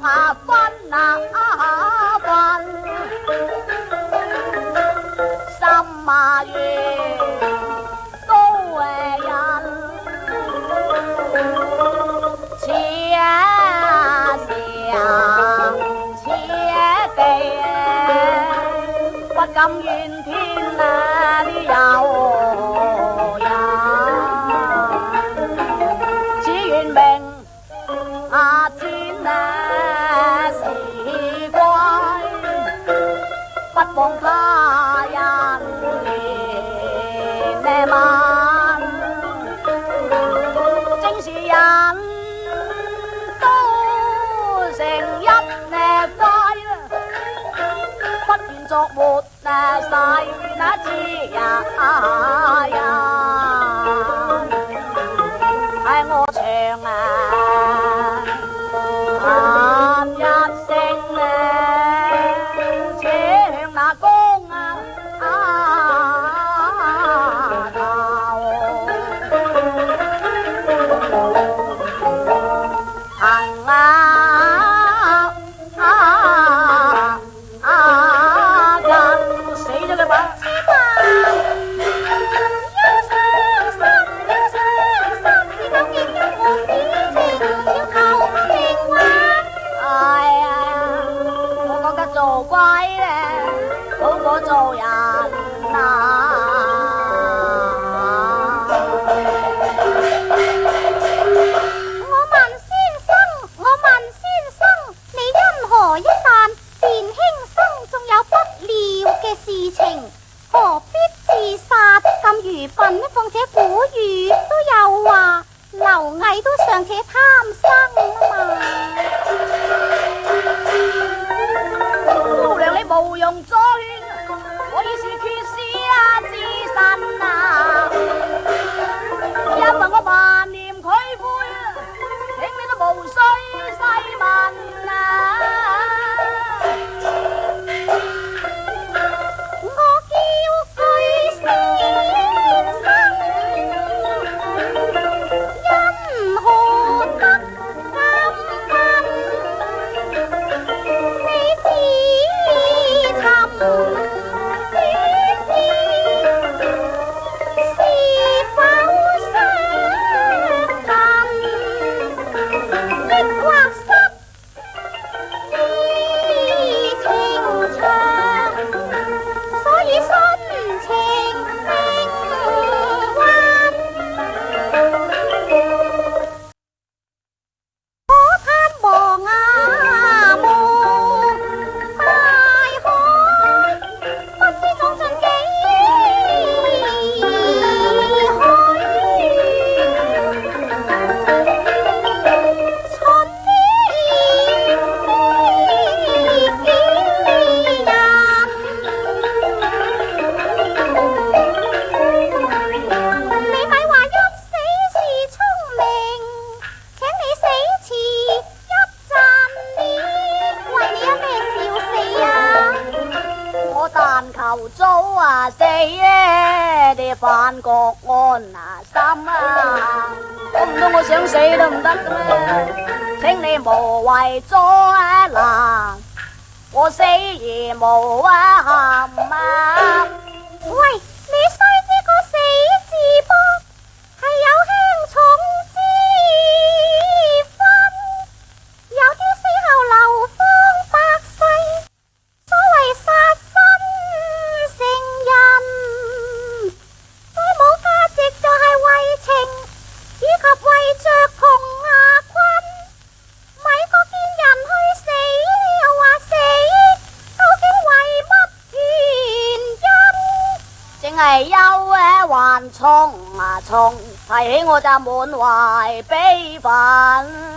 怕分啊分，心啊怨，都为人，似上似地，不甘怨。don't move. 事情何必自杀？咁愚笨呢？况且古语都有话，刘毅都尚且贪生啊嘛。姑娘你毋用再劝，我已是劝死啊！自身啊，因为我。翻国安啊心啊，估唔到我想死都唔得噶咩？请你无谓灾难，我死而无憾啊！忧哀还冲啊冲，提起我就满怀悲愤。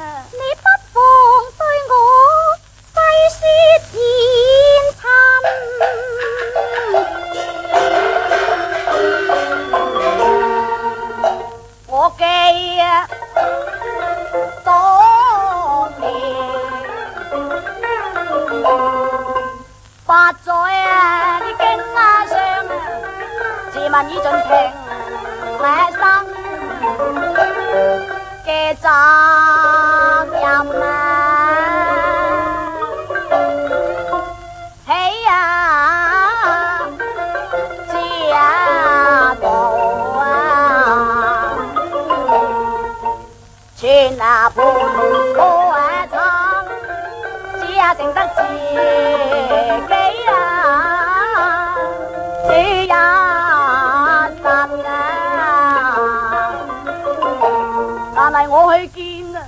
我去见啊，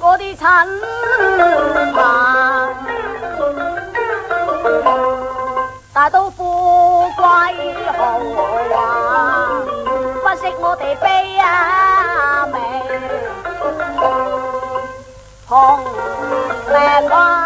嗰啲亲朋，大都富贵豪华，不识我哋悲啊命，同命关。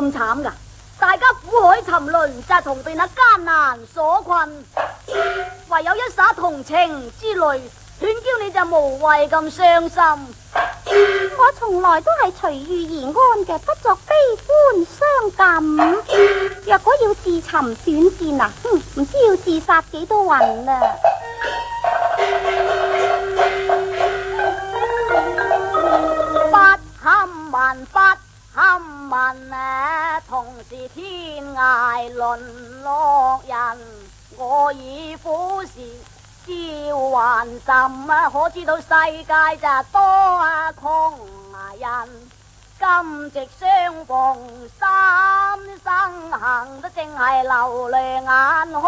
咁惨噶！大家苦海沉沦，就同被那艰难所困，唯有一洒同情之泪，劝娇你就无谓咁伤心。我从来都系随遇而安嘅，不作悲欢伤感。若果要自寻短见啊，唔知要自杀几多魂啊！以苦事招还甚啊！可知道世界就多啊空人，今夕相逢，三生行，都正系流泪眼，看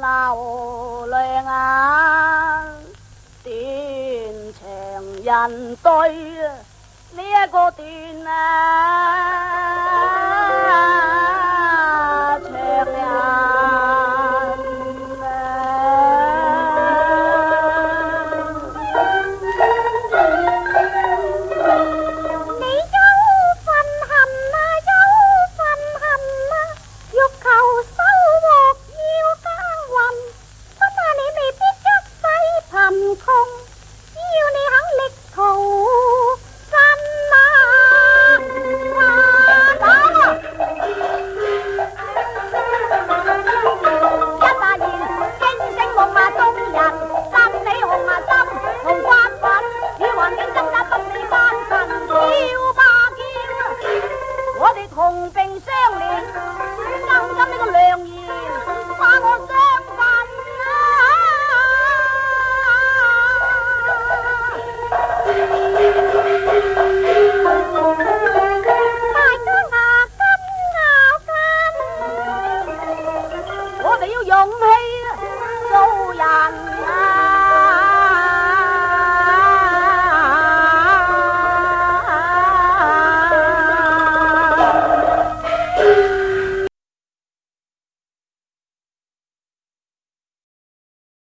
流泪眼，断肠人对呢一个断啊！